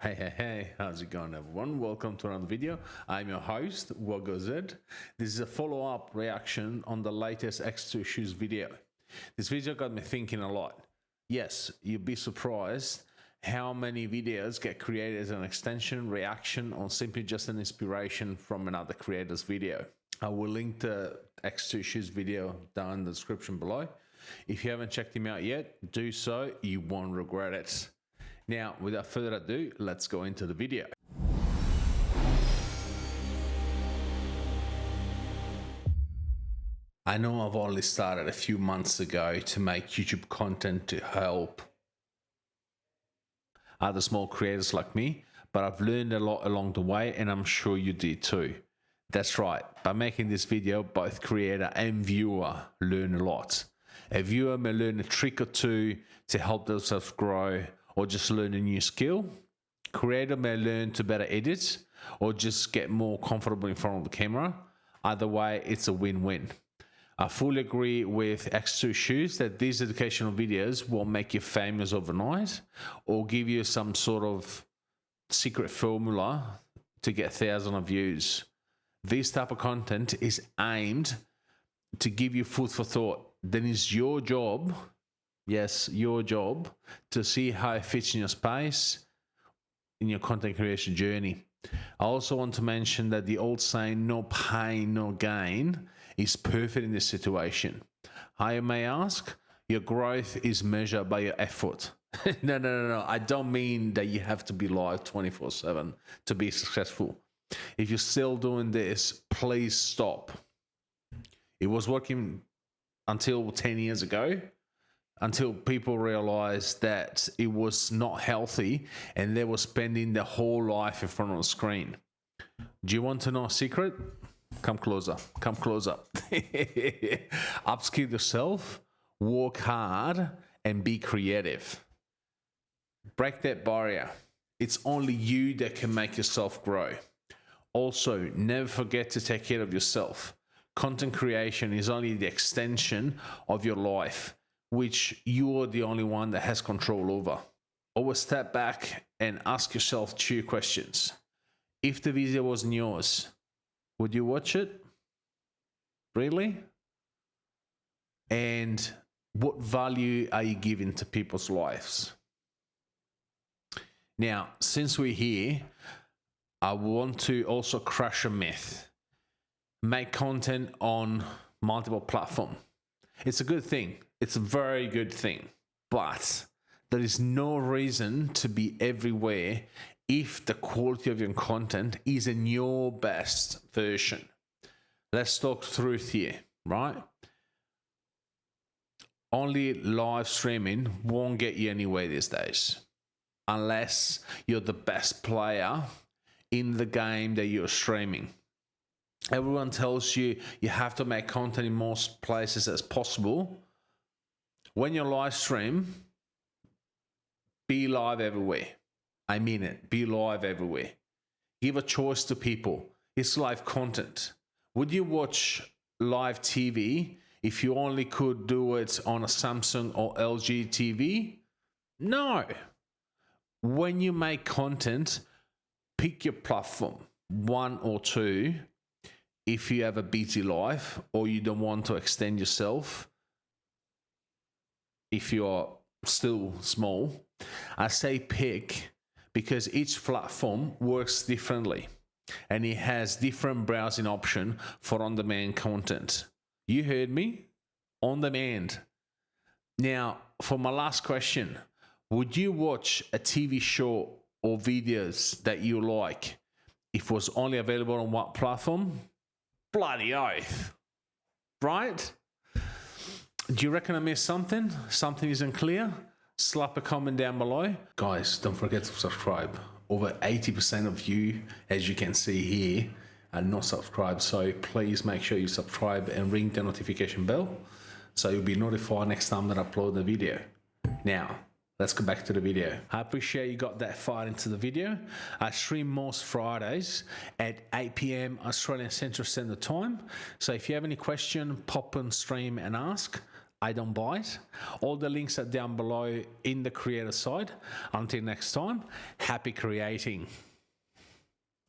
Hey, hey, hey, how's it going, everyone? Welcome to another video. I'm your host, WoggoZ. This is a follow up reaction on the latest X2 Shoes video. This video got me thinking a lot. Yes, you'd be surprised how many videos get created as an extension reaction or simply just an inspiration from another creator's video. I will link the X2 Shoes video down in the description below. If you haven't checked him out yet, do so, you won't regret it. Now, without further ado, let's go into the video. I know I've only started a few months ago to make YouTube content to help other small creators like me, but I've learned a lot along the way and I'm sure you did too. That's right, by making this video, both creator and viewer learn a lot. A viewer may learn a trick or two to help themselves grow or just learn a new skill. Creator may learn to better edit or just get more comfortable in front of the camera. Either way, it's a win-win. I fully agree with X2 Shoes that these educational videos won't make you famous overnight or give you some sort of secret formula to get thousands of views. This type of content is aimed to give you food for thought. Then it's your job yes, your job to see how it fits in your space in your content creation journey. I also want to mention that the old saying, no pain, no gain, is perfect in this situation. I may ask, your growth is measured by your effort. no, no, no, no. I don't mean that you have to be live 24 7 to be successful. If you're still doing this, please stop. It was working until 10 years ago until people realized that it was not healthy and they were spending their whole life in front of a screen. Do you want to know a secret? Come closer. Come closer. Upskill yourself, work hard, and be creative. Break that barrier. It's only you that can make yourself grow. Also, never forget to take care of yourself. Content creation is only the extension of your life which you're the only one that has control over. Always step back and ask yourself two questions. If the video wasn't yours, would you watch it? Really? And what value are you giving to people's lives? Now, since we're here, I want to also crush a myth. Make content on multiple platforms. It's a good thing. It's a very good thing. But there is no reason to be everywhere if the quality of your content is in your best version. Let's talk truth here, right? Only live streaming won't get you anywhere these days unless you're the best player in the game that you're streaming. Everyone tells you you have to make content in most places as possible when you live stream, be live everywhere. I mean it. Be live everywhere. Give a choice to people. It's live content. Would you watch live TV if you only could do it on a Samsung or LG TV? No. When you make content, pick your platform, one or two. If you have a busy life or you don't want to extend yourself, if you're still small, I say pick because each platform works differently and it has different browsing option for on-demand content. You heard me? On demand. Now, for my last question, would you watch a TV show or videos that you like if it was only available on what platform? Bloody oath. Right? Do you reckon I missed something? Something isn't clear? Slap a comment down below. Guys, don't forget to subscribe. Over 80% of you, as you can see here, are not subscribed. So please make sure you subscribe and ring the notification bell so you'll be notified next time that I upload the video. Now, let's go back to the video. I appreciate you got that far into the video. I stream most Fridays at 8 p.m. Australian Central Standard Time. So if you have any question, pop and stream and ask. I don't buy it. All the links are down below in the creator side. Until next time, happy creating.